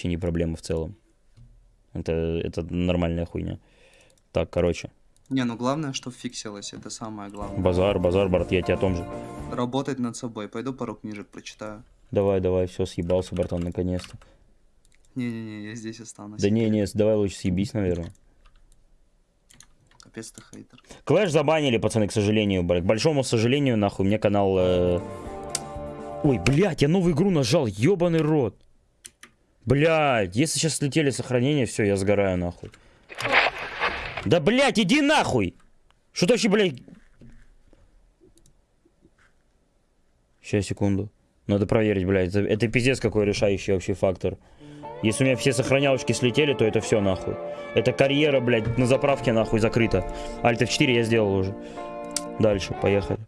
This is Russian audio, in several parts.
вообще не проблема в целом. Это, это нормальная хуйня. Так, короче. Не, ну главное, что фиксилось, это самое главное. Базар, базар, брат, я тебе о том же. Работать над собой. Пойду пару книжек прочитаю. Давай, давай, все, съебался, братан, наконец-то. Не-не-не, я здесь останусь. Да не, не, давай лучше съебись, наверное. Капец ты хейтер. Клэш забанили, пацаны, к сожалению, блядь. К большому сожалению, нахуй, мне канал... э, Ой, блядь, я новую игру нажал, ебаный рот. Блядь, если сейчас слетели сохранения, все, я сгораю, нахуй. Да, блядь, иди нахуй! Что ты вообще, блядь... Сейчас, секунду. Надо проверить, блядь. Это, это пиздец какой решающий вообще фактор. Если у меня все сохранялочки слетели, то это все нахуй. Это карьера, блядь, на заправке нахуй закрыта. Альт F4 я сделал уже. Дальше, поехали.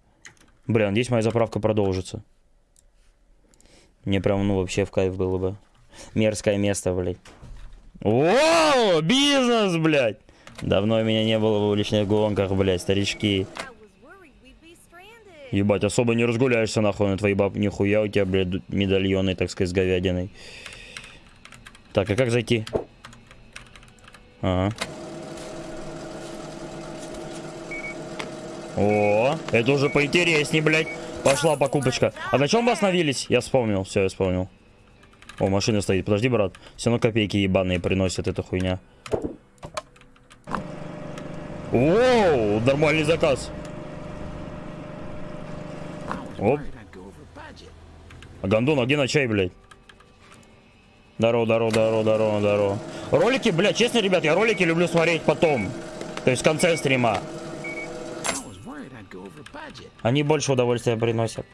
Бля, надеюсь, моя заправка продолжится. Мне прям, ну, вообще в кайф было бы. Мерзкое место, блядь. О, бизнес, блядь! Давно меня не было в уличных гонках, блядь, старички. Ебать, особо не разгуляешься нахуй на твои баб. Нихуя у тебя, блядь, медальоны, так сказать, с говядиной. Так, а как зайти? Ага. О, это уже поинтересней, блядь. Пошла покупочка. А на чем вы остановились? Я вспомнил, все, я вспомнил. О, машина стоит. Подожди, брат. Все равно копейки ебаные приносят эта хуйня. Оу, нормальный заказ. Оп. А Гондон, а где на чай, блядь? Здорово, здорово, здорово, здорово, здорово. Ролики, блядь, честно, ребят, я ролики люблю смотреть потом. То есть в конце стрима. Они больше удовольствия приносят.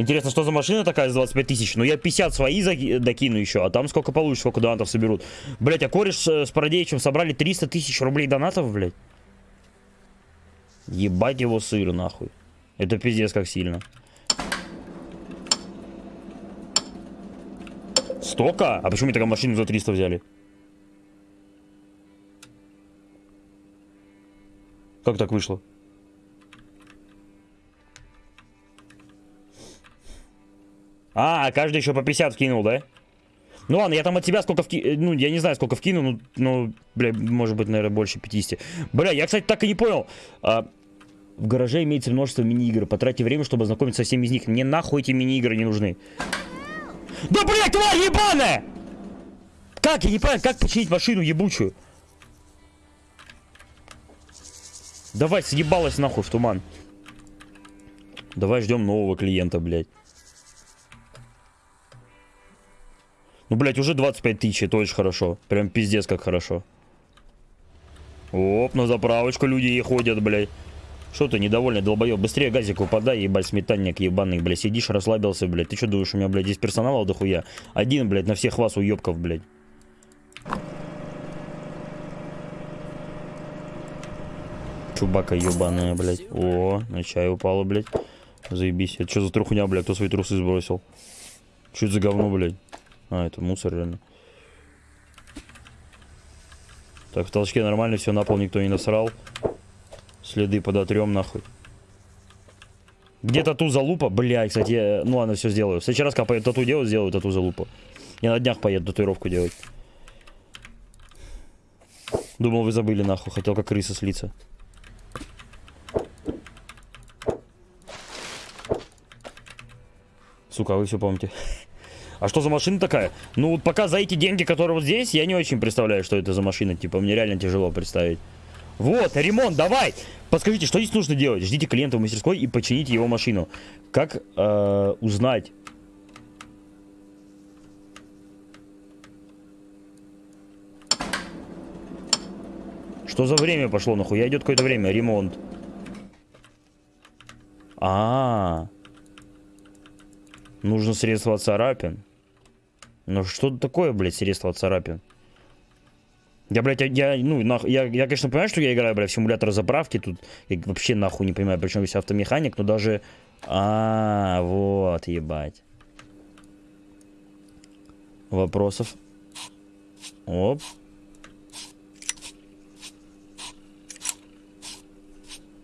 Интересно, что за машина такая за 25 тысяч? Ну, я 50 свои заки- докину еще, а там сколько получишь, сколько донатов соберут. Блять, а кореш э, с Парадеичем собрали 300 тысяч рублей донатов, блядь. Ебать его сыр, нахуй. Это пиздец как сильно. Столько? А почему такая машину за 300 взяли? Как так вышло? А, каждый еще по 50 вкинул, да? Ну ладно, я там от тебя сколько вкинул, ну, я не знаю, сколько вкинул, ну, ну, бля, может быть, наверное, больше 50. Бля, я, кстати, так и не понял. А, в гараже имеется множество мини-игр. Потратьте время, чтобы ознакомиться со всеми из них. Мне нахуй эти мини-игры не нужны. Да, блядь, тварь ебаная! Как, я не понимаю, как починить машину ебучую? Давай, съебалась нахуй в туман. Давай ждем нового клиента, блядь. Ну, блядь, уже 25 тысяч, это очень хорошо. Прям пиздец как хорошо. Оп, на заправочку люди и ходят, блядь. Что ты, недовольный долбоеб? Быстрее газик выпадай, ебать, сметанник ебаный, блядь. Сидишь, расслабился, блядь. Ты что думаешь, у меня, блядь, здесь персонала дохуя? Один, блядь, на всех вас уебков, блядь. Чубака ебаная, блядь. О, на чай упала, блядь. Заебись. Это что за трухня, блядь? Кто свои трусы сбросил? Что это за говно, блядь? А, это мусор, реально. Так, в толчке нормально, все, на пол никто не насрал. Следы подотрем, нахуй. Где тату залупа? Блядь, кстати, я... ну ладно, все сделаю. В следующий раз, когда поеду тату делать, сделаю тату залупа. Я на днях поеду татуировку делать. Думал, вы забыли, нахуй. Хотел как крыса слиться. Сука, а вы все помните. А что за машина такая? Ну, вот пока за эти деньги, которые вот здесь, я не очень представляю, что это за машина. Типа, мне реально тяжело представить. Вот, ремонт, давай! Подскажите, что здесь нужно делать? Ждите клиента в мастерской и почините его машину. Как э, узнать? Что за время пошло, нахуй? Я идет какое-то время, ремонт. А, -а, а, нужно средство от царапин. Ну что такое, блядь, средство от царапин? Я, блядь, я, ну, нах, я, я, конечно, понимаю, что я играю, блядь, в симулятор заправки, тут я вообще нахуй не понимаю, причем весь автомеханик, но даже... А, -а, -а вот, ебать. Вопросов? Оп.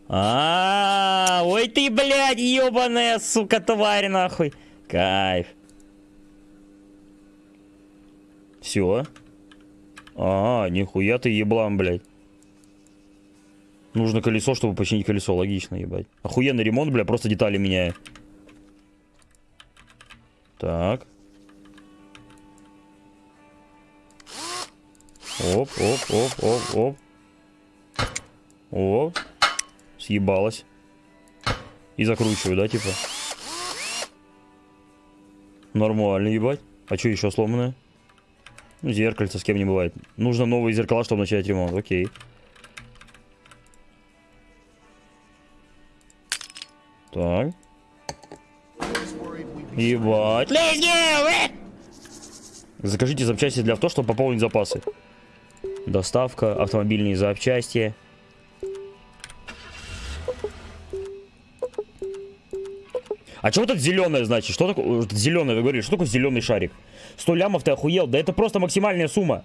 А, -а, -а ой ты, блядь, ебаная, сука, тварь, нахуй. Кайф. Все. А, нихуя ты еблан, блядь. Нужно колесо, чтобы починить колесо. Логично, ебать. Охуенный ремонт, бля, просто детали меняю. Так. Оп, оп, оп, оп, оп. Оп. Съебалась. И закручиваю, да, типа? Нормально, ебать. А что еще сломанное? Ну, зеркальце с кем не бывает. Нужно новые зеркала, чтобы начать ремонт. Окей. Так. Ебать. Закажите запчасти для авто, чтобы пополнить запасы. Доставка, автомобильные запчасти. А что вот это зеленое значит? Что такое зеленое? Вы говорили, что такое зеленый шарик? 100 лямов ты охуел? Да это просто максимальная сумма.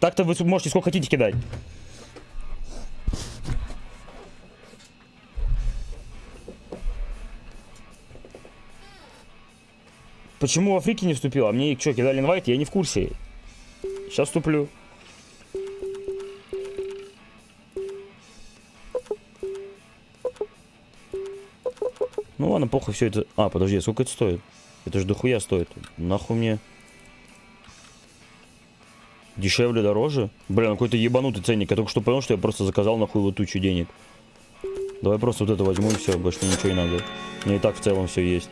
Так-то вы можете сколько хотите кидать. Почему в Африке не вступил? А мне что, кидали инвайт? Я не в курсе. Сейчас вступлю. Ну ладно, похуй все это... А, подожди, сколько это стоит? Это же дохуя стоит. Нахуй мне... Дешевле, дороже? Блин, ну какой-то ебанутый ценник. Я только что понял, что я просто заказал нахуй вот тучу денег. Давай просто вот это возьму и все, больше ничего не надо. Мне и так в целом все есть.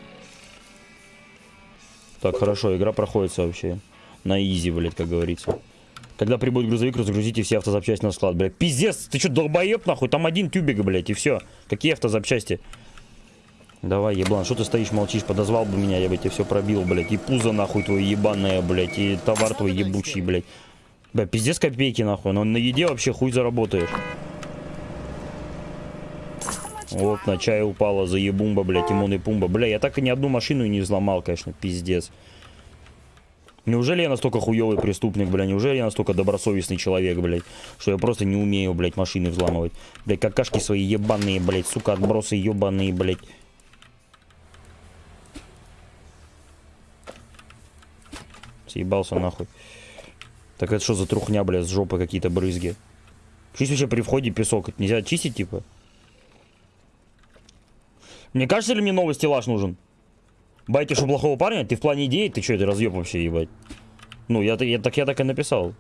Так, хорошо, игра проходится вообще. На изи, блядь, как говорится. Когда прибудет грузовик, разгрузите все автозапчасти на склад, блядь. Пиздец, ты что, долбоеб, нахуй? Там один тюбик, блядь, и все. Какие автозапчасти? Давай, еблан, что ты стоишь, молчишь? Подозвал бы меня, я бы тебе все пробил, блядь. И пузо, нахуй, твое ебаное, блядь. И товар твой ебучий, блядь. Бля, пиздец копейки, нахуй. Но на еде вообще хуй заработаешь. Вот, на чай упала, за ебумба, блядь, Тимон и Пумба. Бля, я так и ни одну машину не взломал, конечно, пиздец. Неужели я настолько хуёвый преступник, бля? Неужели я настолько добросовестный человек, блядь? Что я просто не умею, блядь, машины взламывать? Блядь, какашки свои ебаные, блядь, сука, отбросы ебаные, блядь. Съебался нахуй. Так это что за трухня, блядь, с жопы какие-то брызги? Чисть вообще при входе песок. Это нельзя чистить, типа? Мне кажется, ли мне новый стеллаж нужен? Байте, что плохого парня? Ты в плане идеи? Ты что, это разъеб вообще, ебать? Ну, я, я, так, я так и написал.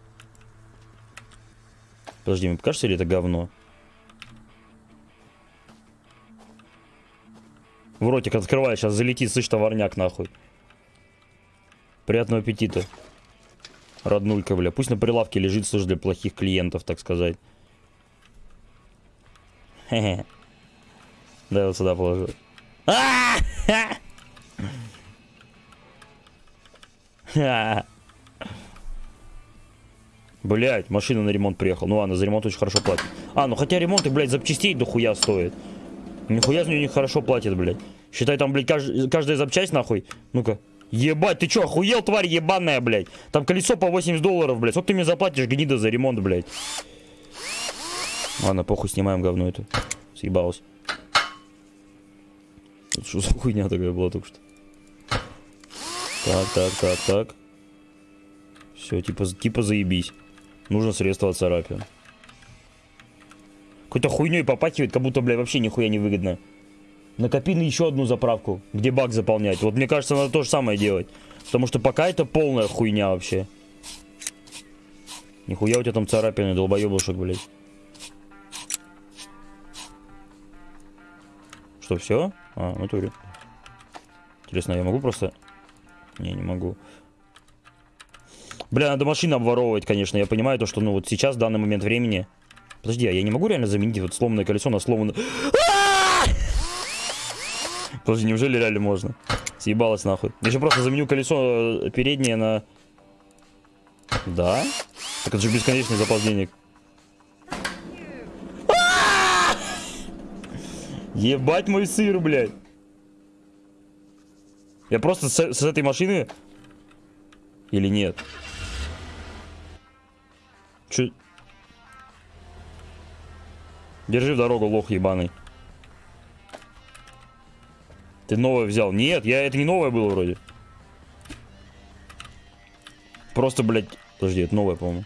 Подожди, мне покажется ли это говно? В ротик открывай, сейчас залетит, слышь, товарняк, нахуй. Приятного аппетита. Роднулька, бля. Пусть на прилавке лежит, слышь, для плохих клиентов, так сказать. Хе-хе. Да, вот сюда положу. Блять, машина на ремонт приехал. Ну ладно, за ремонт очень хорошо платит. А, ну хотя ремонт и, блядь, запчастей дохуя стоит. Нихуя за нее не хорошо платит, блядь. Считай, там, блядь, кажд... каждая запчасть, нахуй. Ну-ка. Ебать, ты чё, охуел, тварь ебаная, блядь? Там колесо по 80 долларов, блядь. Сколько ты мне заплатишь, гнида, за ремонт, блядь? Ладно, похуй, снимаем говно это. Съебалось. Это что за хуйня такая была только что? Так, так, так, так. Все, типа, типа заебись. Нужно средство от царапин. Какой-то хуйней попахивает, как будто, блядь, вообще нихуя не выгодно. Накопи на еще одну заправку, где бак заполнять. Вот мне кажется, надо то же самое делать. Потому что пока это полная хуйня вообще. Нихуя у тебя там царапины, долбоебушек, блядь. Что, все? А, в натуре. Интересно, я могу просто... Не, не могу. Бля, надо машину обворовывать, конечно. Я понимаю то, что, ну, вот сейчас, в данный момент времени... Подожди, а я не могу реально заменить вот сломанное колесо на сломанное... Подожди, неужели реально можно? Съебалось нахуй. Я еще просто заменю колесо э, переднее на... Да? Так это же бесконечный запас денег. Ебать мой сыр, блядь. Я просто с, с этой машины... Или нет? Чё? Держи в дорогу, лох ебаный. Ты новое взял. Нет, я это не новое было вроде. Просто, блядь, Подожди, это новое, по-моему.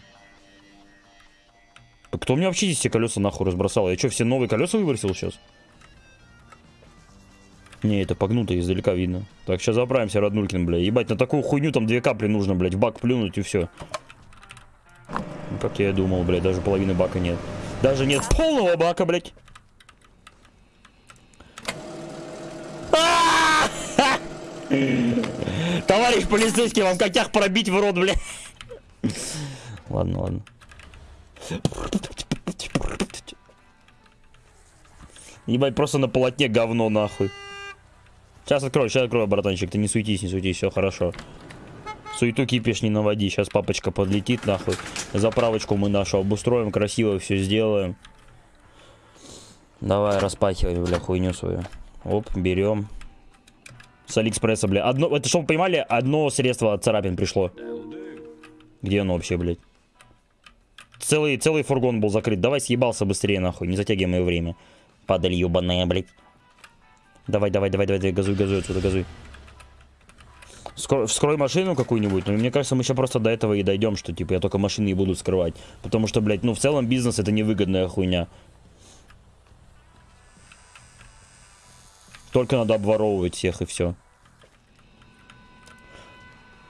Кто мне вообще здесь все колеса нахуй разбросал? Я что, все новые колеса выбросил сейчас? Не, это погнуто, издалека видно. Так, сейчас заправимся, Раднулькин, бля. Ебать, на такую хуйню там две капли нужно, блядь, бак плюнуть и все. Ну, как я и думал, блядь, даже половины бака нет. Даже нет полного бака, блядь. А! Товарищ полицейский, вам котях пробить в рот, блядь. Ладно, ладно. Ебать, просто на полотне говно, нахуй. Сейчас открою, сейчас открою, братанчик. Ты не суетись, не суетись, все хорошо. Суету кипиш не наводи. Сейчас папочка подлетит, нахуй. Заправочку мы нашу обустроим, красиво все сделаем. Давай, распахивай, бля, хуйню свою. Оп, берем. С Алиэкспресса, бля. Одно, это, чтобы вы понимали, одно средство от царапин пришло. Где оно вообще, блядь? Целый, целый фургон был закрыт. Давай съебался быстрее, нахуй. Не затягивай мое время. Падаль ебаная, блядь. Давай, давай, давай, давай, давай, газуй, газуй отсюда, газуй. Скро, вскрой машину какую-нибудь, но мне кажется, мы еще просто до этого и дойдем, что типа я только машины и буду скрывать. Потому что, блядь, ну в целом бизнес это невыгодная хуйня. Только надо обворовывать всех и все.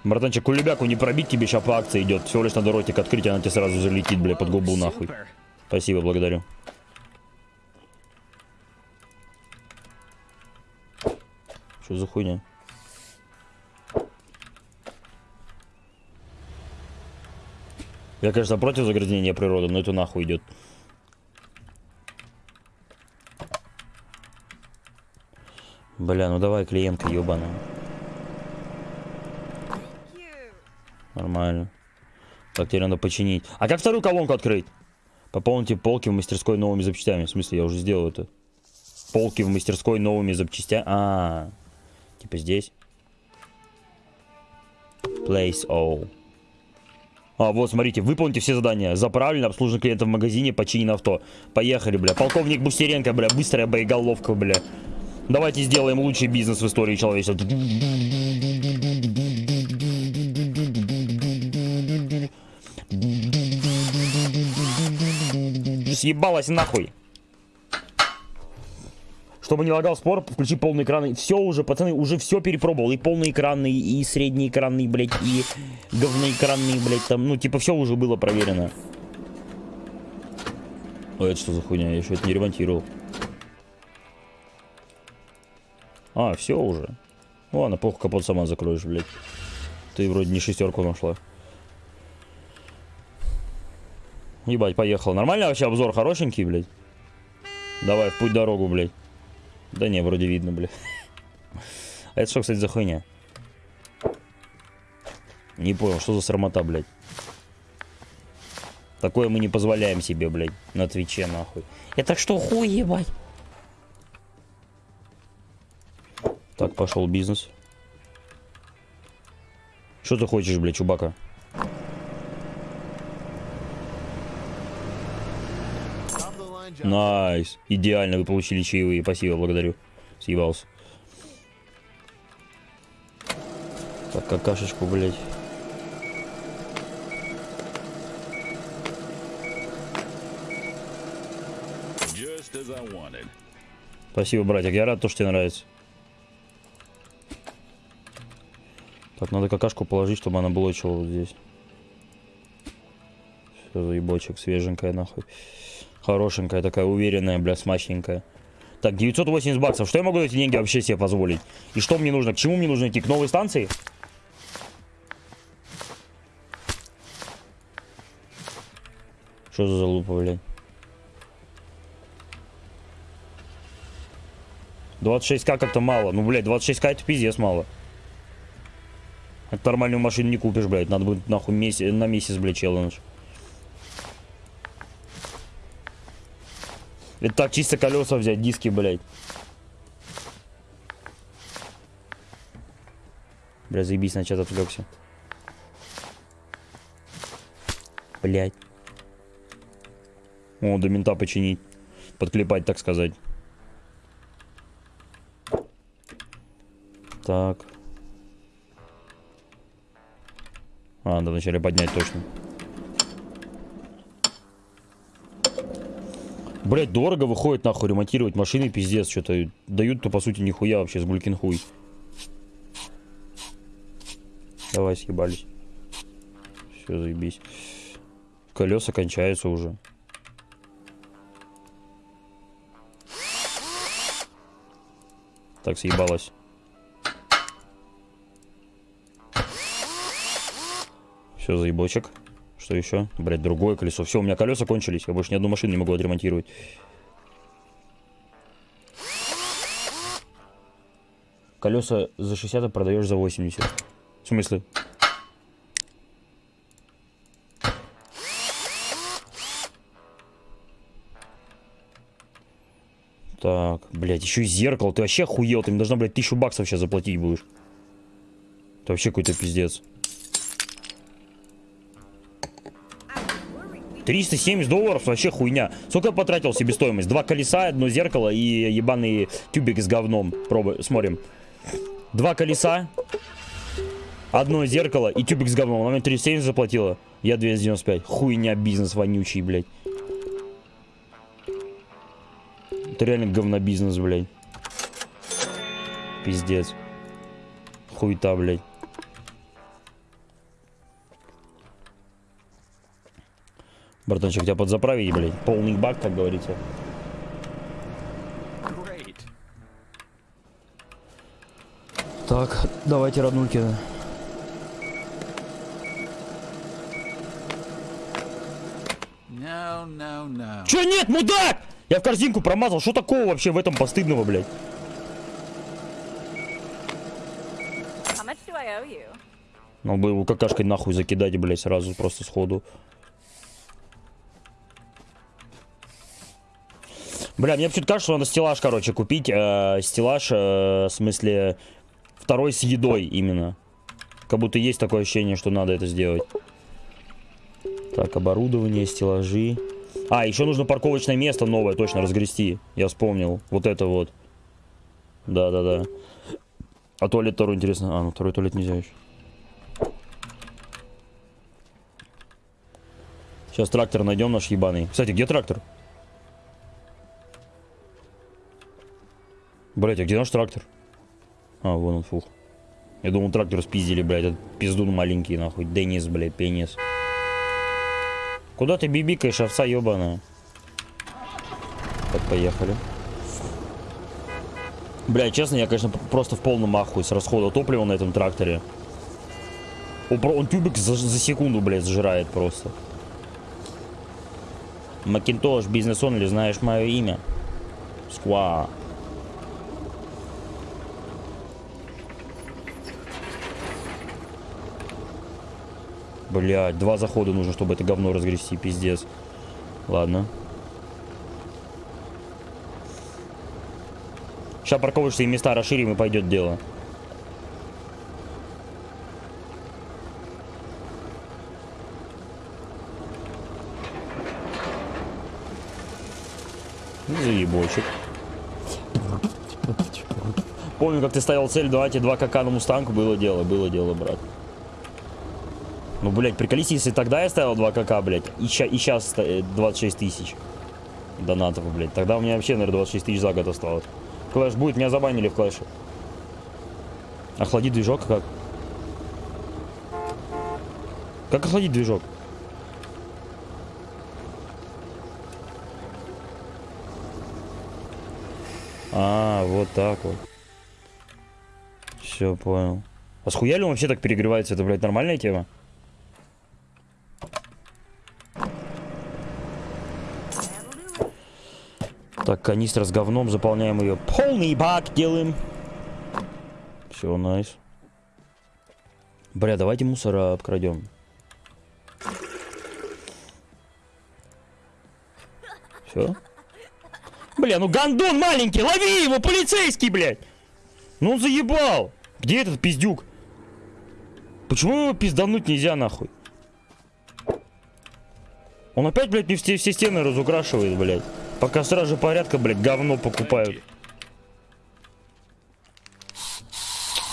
Братанчик, кулебяку не пробить тебе сейчас по акции идет. Всего лишь надо ротик открыть, она тебе сразу залетит, бля, под губу нахуй. Спасибо, благодарю. Что за хуйня? Я, конечно, против загрязнения природы, но это нахуй идет. Бля, ну давай, клиентка ебаная. Нормально. Так, теперь надо починить. А как вторую колонку открыть? Пополните полки в мастерской новыми запчастями. В смысле, я уже сделал это. Полки в мастерской новыми запчастями. А, -а, -а. типа здесь. Place all. А, вот, смотрите, выполните все задания. За правильно обслуживание клиента в магазине, починено авто. Поехали, бля. Полковник Бустеренко, бля, быстрая боеголовка, бля. Давайте сделаем лучший бизнес в истории человечества. Съебалась нахуй. Чтобы не лагал спор, включи полный экран. Все уже, пацаны, уже все перепробовал. И полный экранный, и средний экранный, блядь, и говноэкранный, блядь, там. Ну, типа, все уже было проверено. Ой, это что за хуйня? Я еще это не ремонтировал. А, все уже. Ладно, плохо капот сама закроешь, блядь. Ты вроде не шестерку нашла. Ебать, поехал. Нормально вообще обзор хорошенький, блядь? Давай, в путь дорогу, блядь. Да не, вроде видно, блядь. А это что, кстати, за хуйня? Не понял, что за срамота, блядь. Такое мы не позволяем себе, блядь, на Твиче, нахуй. Это что, хуй, ебать? Так, пошел бизнес. Что ты хочешь, блядь, Чубака? Nice. Идеально, вы получили чаевые. Спасибо, благодарю. Съебался. Так, какашечку, блядь. Спасибо, братик. Я рад, то, что тебе нравится. Так, надо какашку положить, чтобы она блочила вот здесь. Все, заебочек, свеженькая, нахуй. Хорошенькая такая, уверенная, бля, смачненькая. Так, 980 баксов. Что я могу эти деньги вообще себе позволить? И что мне нужно? К чему мне нужно идти? К новой станции? Что за залупа, блядь? 26к как-то мало. Ну, блядь, 26к это пиздец мало. Это нормальную машину не купишь, блядь. Надо будет нахуй месяц, на месяц, блядь, челлендж. Это так чисто колеса взять, диски, блядь. Бля, заебись, на чат отвлекся. Блядь. О, до мента починить. Подклепать, так сказать. Так. А, надо вначале поднять точно. Блять, дорого выходит нахуй ремонтировать машины, пиздец, что-то дают-то по сути нихуя вообще, с гулькин хуй. Давай, съебались. Все, заебись. Колеса кончаются уже. Так, съебалась. Все, заебочек. Что еще? Блять, другое колесо. Все, у меня колеса кончились. Я больше ни одну машину не могу отремонтировать. Колеса за 60 а продаешь за 80. В смысле? Так, блядь, еще и зеркало. Ты вообще охуел. Ты мне должна, блядь, тысячу баксов сейчас заплатить будешь. Это вообще какой-то пиздец. 370 долларов вообще хуйня. Сколько я потратил себестоимость? Два колеса, одно зеркало и ебаный тюбик с говном. Пробуй, смотрим. Два колеса, одно зеркало и тюбик с говном. Она мне 370 заплатила. Я 295. Хуйня, бизнес вонючий, блядь. Это реально говнобизнес, блядь. Пиздец. Хуйта, блядь. Братанчик, тебя подзаправить, блядь. Полный бак, как говорится. Great. Так, давайте роднульки. No, no, no. Че нет, мудак? Я в корзинку промазал. Что такого вообще в этом постыдного, блядь? How much do I owe you? Ну бы его какашкой нахуй закидать, блядь, сразу просто сходу. Бля, мне почему-то кажется, что надо стеллаж, короче, купить. Э, стеллаж, э, в смысле, второй с едой именно. Как будто есть такое ощущение, что надо это сделать. Так, оборудование, стеллажи. А, еще нужно парковочное место новое точно разгрести. Я вспомнил. Вот это вот. Да-да-да. А туалет второй, интересно. А, ну второй туалет нельзя еще. Сейчас трактор найдем наш ебаный. Кстати, где трактор? Блять, а где наш трактор? А, вон он, фух. Я думал, трактор спиздили, блядь. Этот пиздун маленький, нахуй. Денис, блядь, пенис. Куда ты бибикаешь, овца ебаная? Так, поехали. Бля, честно, я, конечно, просто в полном ахуе с расхода топлива на этом тракторе. Он, он тюбик за, за секунду, блядь, сжирает просто. Макинтош, бизнес онли, знаешь мое имя? Сква. Блядь, два захода нужно, чтобы это говно разгрести, пиздец. Ладно. Сейчас парковочные места расширим и пойдет дело. Заебочек. Помню, как ты ставил цель, давайте два кака на мустанг. Было дело, было дело, брат. Ну, блядь, приколись, если тогда я ставил 2 КК, блядь, и, ща, и сейчас 26 тысяч донатов, блядь. Тогда у меня вообще, наверное, 26 тысяч за год осталось. Клэш будет, меня забанили в клэше. Охладить движок как? Как охладить движок? А, вот так вот. Все, понял. А схуя ли он вообще так перегревается? Это, блядь, нормальная тема? Так, канистра с говном, заполняем ее. Полный бак делаем. Все, найс. Бля, давайте мусора обкрадем. Все? Бля, ну гандон маленький, лови его, полицейский, блядь! Ну он заебал! Где этот пиздюк? Почему его пиздануть нельзя, нахуй? Он опять, блядь, не все, все стены разукрашивает, блядь. Пока стражи порядка, блядь, говно покупают.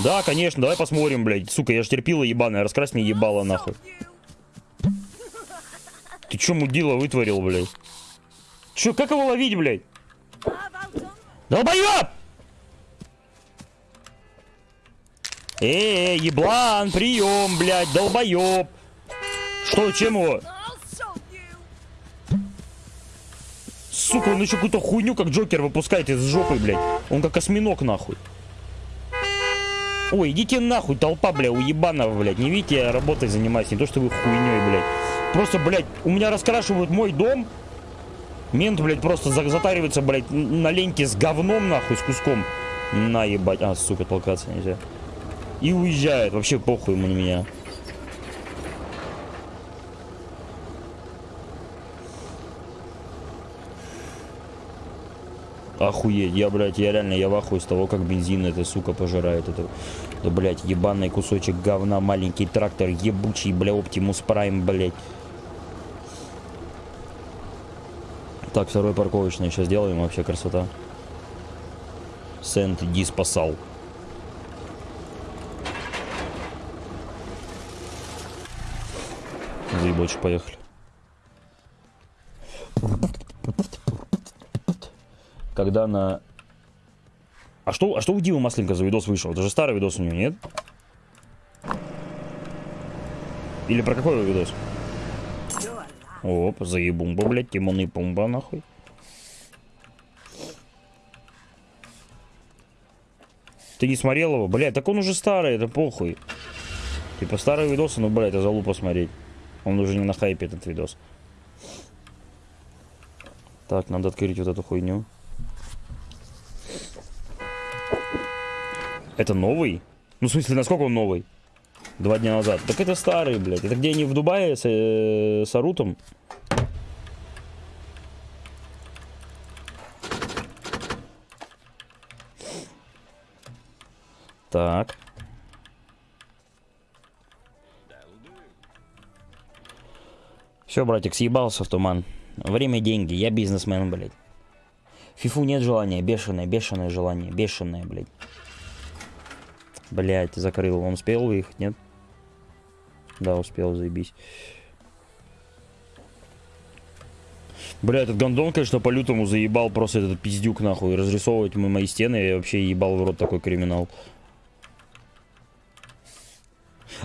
Да, конечно, давай посмотрим, блядь. Сука, я ж терпила ебаная, раскрась мне ебало нахуй. Ты чё, мудила, вытворил, блядь? Чё, как его ловить, блядь? Долбоёб! Эй, еблан, прием, блядь, долбоёб. Что, чем его? Сука, он еще какую-то хуйню, как Джокер, выпускает из жопы, блядь. Он как осьминог, нахуй. Ой, идите нахуй, толпа, бля, уебанова, блядь. Не видите, я работой занимаюсь, не то, что вы хуйней, блядь. Просто, блядь, у меня раскрашивают мой дом. Мент, блядь, просто за- затаривается, блядь, на ленте с говном, нахуй, с куском. На, ебать. А, сука, толкаться нельзя. И уезжает. Вообще похуй ему на меня. Охуеть, я, блядь, я реально, я в ахуе с того, как бензин эта сука пожирает. Это, да, блядь, ебаный кусочек говна, маленький трактор, ебучий, бля, Оптимус Прайм, блядь. Так, второй парковочный сейчас сделаем, вообще красота. Сент Ди спасал. Заебочек, поехали. Когда на... А что, а что у Димы Масленко за видос вышел? Это же старый видос у него, нет? Или про какой видос? Оп, заебумба, блядь, Тимон и Пумба, нахуй. Ты не смотрел его? Блядь, так он уже старый, это похуй. Типа старые видосы, ну, блядь, это залупа смотреть. Он уже не на хайпе, этот видос. Так, надо открыть вот эту хуйню. Это новый? Ну, в смысле, насколько он новый? Два дня назад. Так это старый, блядь. Это где они в Дубае с, э, с Арутом? Так. Все, братик, съебался в туман. Время, деньги. Я бизнесмен, блядь. Фифу нет желания. Бешеное, бешеное желание. Бешеное, блядь. Блядь, закрыл. Он успел выехать, нет? Да, успел, заебись. Бля, этот гондон, конечно, по-лютому заебал просто этот пиздюк, нахуй. Разрисовывать мы мои стены, я вообще ебал в рот такой криминал.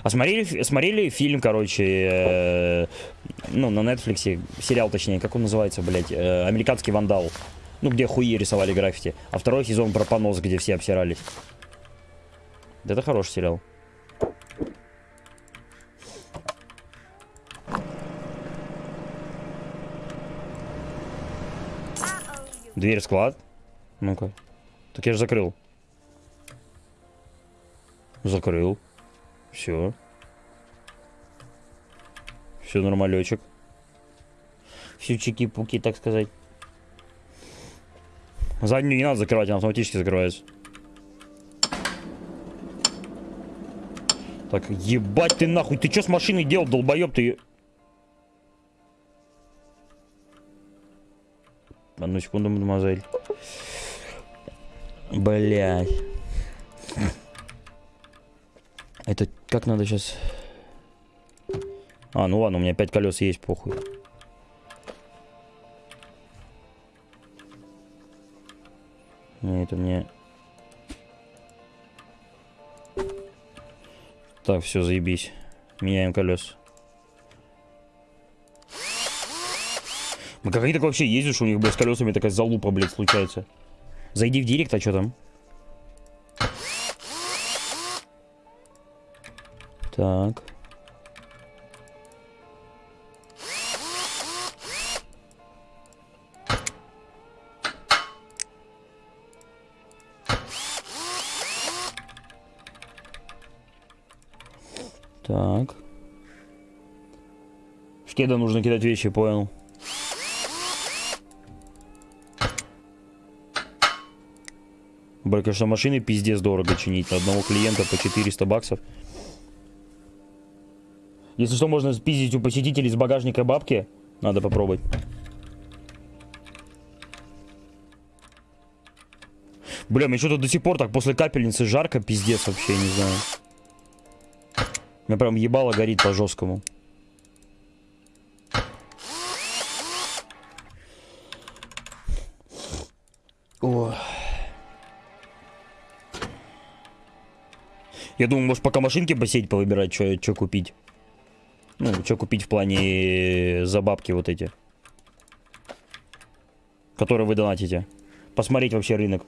А смотрели, смотрели фильм, короче, э, ну, на Netflix, сериал, точнее, как он называется, блядь, э, «Американский вандал». Ну, где хуи рисовали граффити. А второй сезон про понос, где все обсирались. Да это хороший сериал. Дверь в склад. Ну-ка. Так я же закрыл. Закрыл. Все. Все нормалечек. Все чики-пуки, так сказать. Заднюю не надо закрывать, она автоматически закрывается. Так, ебать ты нахуй, ты что с машиной делал, долбоеб ты? Одну секунду, мадемуазель. Блять. Это как надо сейчас... А, ну ладно, у меня 5 колес есть, похуй. Не, это мне... Так, все, заебись. Меняем колес. Ну как они так вообще что у них, блядь, с колесами такая залупа, блядь, случается? Зайди в директ, а что там? Так. Кеда нужно кидать вещи, понял. Бля, конечно, машины пиздец дорого чинить. Одного клиента по 400 баксов. Если что, можно спиздить у посетителей из багажника бабки. Надо попробовать. Бля, мне что-то до сих пор так после капельницы жарко, пиздец вообще, не знаю. У меня прям ебало горит по Я думаю, может пока машинки посеять, повыбирать, что купить. Ну, что купить в плане э, за бабки вот эти. Которые вы донатите. Посмотреть вообще рынок.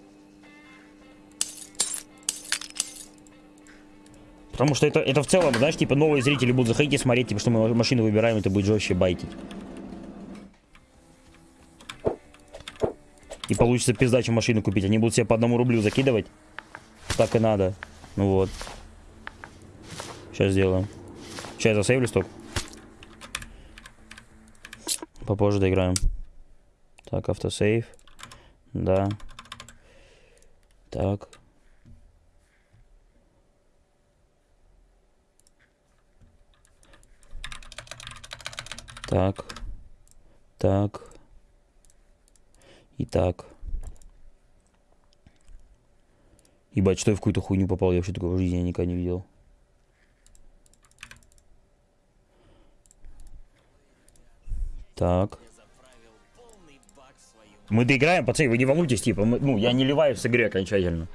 Потому что это, это в целом, знаешь, типа новые зрители будут заходить и смотреть, типа, что мы машину выбираем, это будет жестче байтить. И получится пизда, машину купить. Они будут себе по одному рублю закидывать. Так и надо. Ну вот. Сейчас сделаем. Сейчас засейвлю сток. Попозже доиграем. Так, автосейв. Да. Так. Так. Так. И так. Ебать, что я в какую-то хуйню попал, я вообще такого в жизни никогда не видел. Так. Мы доиграем, пацаны, вы не волнуйтесь, типа, мы- ну, я не ливаю с игры окончательно.